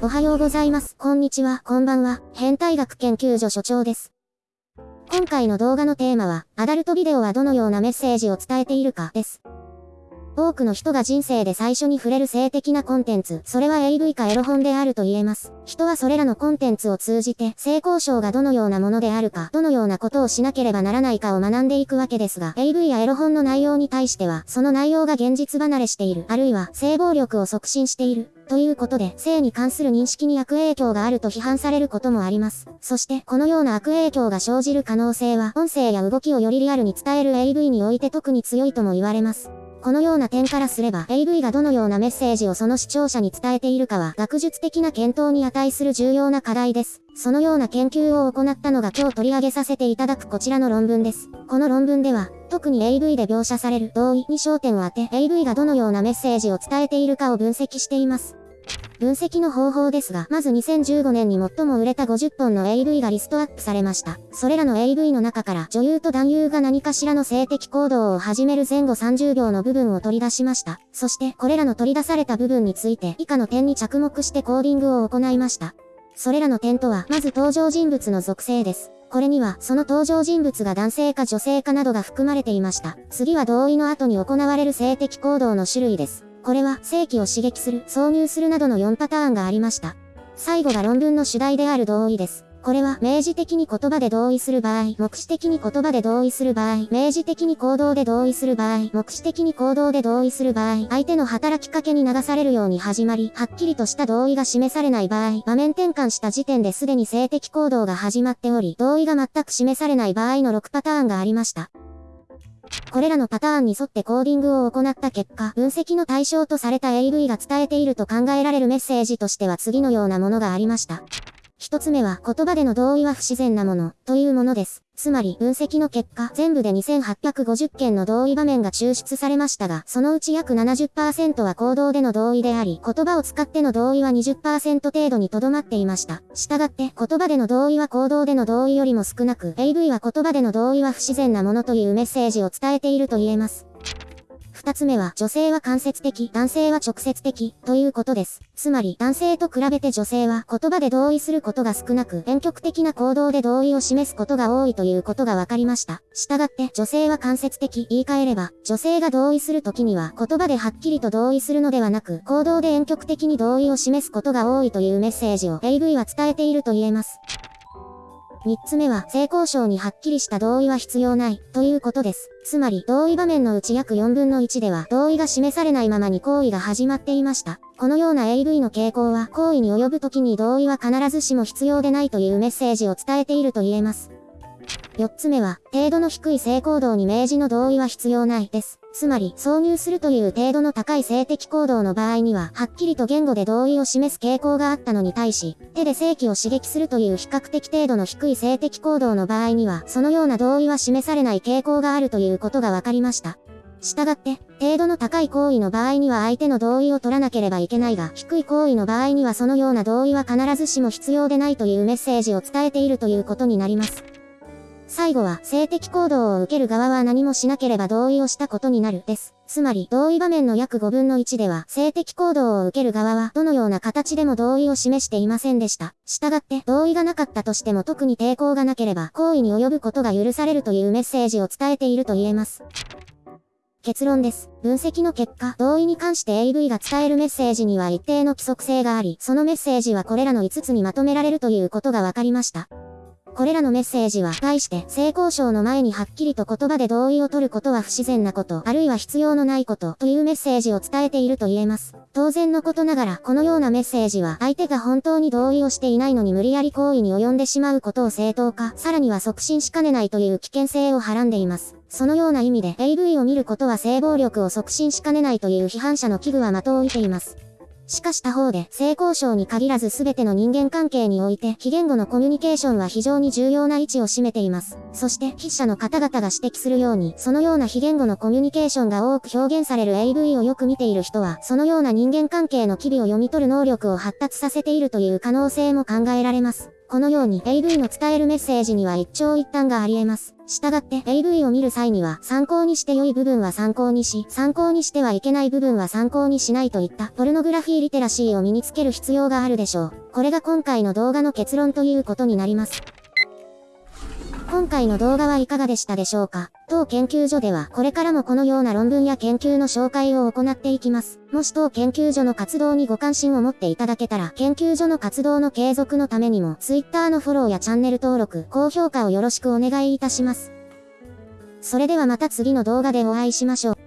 おはようございます。こんにちは、こんばんは。変態学研究所所長です。今回の動画のテーマは、アダルトビデオはどのようなメッセージを伝えているかです。多くの人が人生で最初に触れる性的なコンテンツ、それは AV かエロ本であると言えます。人はそれらのコンテンツを通じて、性交渉がどのようなものであるか、どのようなことをしなければならないかを学んでいくわけですが、AV やエロ本の内容に対しては、その内容が現実離れしている、あるいは性暴力を促進している、ということで、性に関する認識に悪影響があると批判されることもあります。そして、このような悪影響が生じる可能性は、音声や動きをよりリアルに伝える AV において特に強いとも言われます。このような点からすれば AV がどのようなメッセージをその視聴者に伝えているかは学術的な検討に値する重要な課題です。そのような研究を行ったのが今日取り上げさせていただくこちらの論文です。この論文では、特に AV で描写される同意に焦点を当て AV がどのようなメッセージを伝えているかを分析しています。分析の方法ですが、まず2015年に最も売れた50本の AV がリストアップされました。それらの AV の中から女優と男優が何かしらの性的行動を始める前後30秒の部分を取り出しました。そして、これらの取り出された部分について以下の点に着目してコーディングを行いました。それらの点とは、まず登場人物の属性です。これには、その登場人物が男性か女性かなどが含まれていました。次は同意の後に行われる性的行動の種類です。これは性器を刺激する、挿入するなどの4パターンがありました。最後が論文の主題である同意です。これは明示的に言葉で同意する場合、目視的に言葉で同意する場合、明示的に行動で同意する場合、目視的に行動で同意する場合、相手の働きかけに流されるように始まり、はっきりとした同意が示されない場合、場面転換した時点ですでに性的行動が始まっており、同意が全く示されない場合の6パターンがありました。これらのパターンに沿ってコーディングを行った結果、分析の対象とされた AV が伝えていると考えられるメッセージとしては次のようなものがありました。一つ目は言葉での同意は不自然なものというものです。つまり分析の結果、全部で2850件の同意場面が抽出されましたが、そのうち約70%は行動での同意であり、言葉を使っての同意は20%程度にとどまっていました。したがって、言葉での同意は行動での同意よりも少なく、AV は言葉での同意は不自然なものというメッセージを伝えていると言えます。二つ目は、女性は間接的、男性は直接的、ということです。つまり、男性と比べて女性は言葉で同意することが少なく、遠曲的な行動で同意を示すことが多いということが分かりました。したがって、女性は間接的、言い換えれば、女性が同意するときには、言葉ではっきりと同意するのではなく、行動で遠曲的に同意を示すことが多いというメッセージを AV は伝えていると言えます。3つ目は、性交渉にはっきりした同意は必要ない、ということです。つまり、同意場面のうち約4分の1では、同意が示されないままに行為が始まっていました。このような AV の傾向は、行為に及ぶ時に同意は必ずしも必要でないというメッセージを伝えていると言えます。4つ目は、程度の低い性行動に明示の同意は必要ないです。つまり、挿入するという程度の高い性的行動の場合には、はっきりと言語で同意を示す傾向があったのに対し、手で性器を刺激するという比較的程度の低い性的行動の場合には、そのような同意は示されない傾向があるということが分かりました。したがって、程度の高い行為の場合には相手の同意を取らなければいけないが、低い行為の場合にはそのような同意は必ずしも必要でないというメッセージを伝えているということになります。最後は、性的行動を受ける側は何もしなければ同意をしたことになる、です。つまり、同意場面の約5分の1では、性的行動を受ける側は、どのような形でも同意を示していませんでした。したがって、同意がなかったとしても特に抵抗がなければ、行為に及ぶことが許されるというメッセージを伝えていると言えます。結論です。分析の結果、同意に関して AV が伝えるメッセージには一定の規則性があり、そのメッセージはこれらの5つにまとめられるということが分かりました。これらのメッセージは、対して、性交渉の前にはっきりと言葉で同意を取ることは不自然なこと、あるいは必要のないこと、というメッセージを伝えていると言えます。当然のことながら、このようなメッセージは、相手が本当に同意をしていないのに無理やり行為に及んでしまうことを正当化、さらには促進しかねないという危険性をはらんでいます。そのような意味で、AV を見ることは性暴力を促進しかねないという批判者の危惧は的を射ています。しかし他方で、性交渉に限らず全ての人間関係において、非言語のコミュニケーションは非常に重要な位置を占めています。そして、筆者の方々が指摘するように、そのような非言語のコミュニケーションが多く表現される AV をよく見ている人は、そのような人間関係の機微を読み取る能力を発達させているという可能性も考えられます。このように AV の伝えるメッセージには一長一短があり得ます。従って AV を見る際には参考にして良い部分は参考にし、参考にしてはいけない部分は参考にしないといったポルノグラフィーリテラシーを身につける必要があるでしょう。これが今回の動画の結論ということになります。今回の動画はいかがでしたでしょうか？当研究所ではこれからもこのような論文や研究の紹介を行っていきます。もし当研究所の活動にご関心を持っていただけたら、研究所の活動の継続のためにも、Twitter のフォローやチャンネル登録、高評価をよろしくお願いいたします。それではまた次の動画でお会いしましょう。